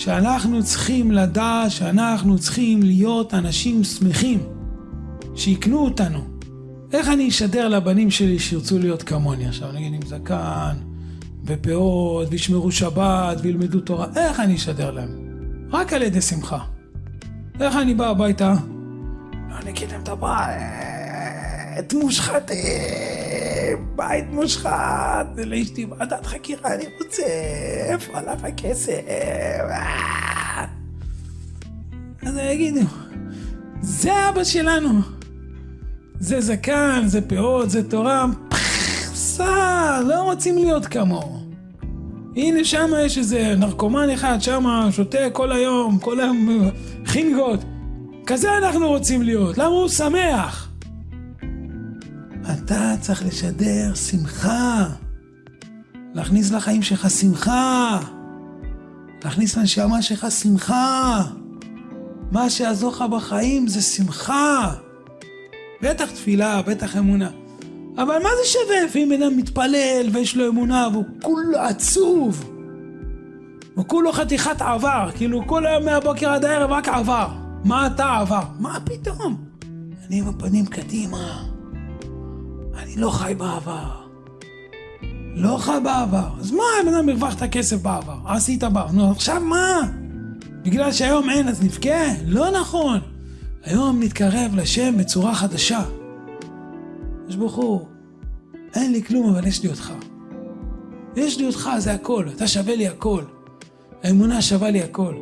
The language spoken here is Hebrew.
שאנחנו צריכים לדעת שאנחנו צריכים להיות אנשים שמחים, שיקנו אותנו. איך אני אשדר לבנים שלי שירצו להיות כמוני עכשיו, נגיד עם זקן ופאות וישמרו שבת וילמדו תורה, איך אני אשדר להם? רק על ידי שמחה. איך אני בא הביתה? לא נקיתם את הבית, מושחתים, בית מושחת, לאשתי ועדת חקירה אני רוצה, איפה הלך הכסף? אז יגידו, זה אבא שלנו. זה זקן, זה פאות, זה תורה, פסה, לא רוצים להיות כמוהו. הנה שם יש איזה נרקומן אחד, שם שותה כל היום, כל היום חינגות. כזה אנחנו רוצים להיות, למה הוא שמח? אתה צריך לשדר שמחה, להכניס לחיים שלך שמחה, להכניס לנשמה שלך שמחה. מה שיעזור לך בחיים זה שמחה. בטח תפילה, בטח אמונה. אבל מה זה שווה לפעמים בן אדם מתפלל ויש לו אמונה והוא כולו עצוב? הוא כולו חתיכת עבר, כאילו כל היום מהבוקר עד הערב רק עבר. מה אתה עבר? מה פתאום? אני עם הפנים קדימה. אני לא חי בעבר. לא חי בעבר. אז מה אם אדם הרווחת כסף בעבר? עשית בעבר. נו עכשיו מה? בגלל שהיום אין אז נבכה? לא נכון. היום נתקרב לשם בצורה חדשה. יש ברוך אין לי כלום אבל יש לי אותך. יש לי אותך זה הכל, אתה שווה לי הכל. האמונה שווה לי הכל.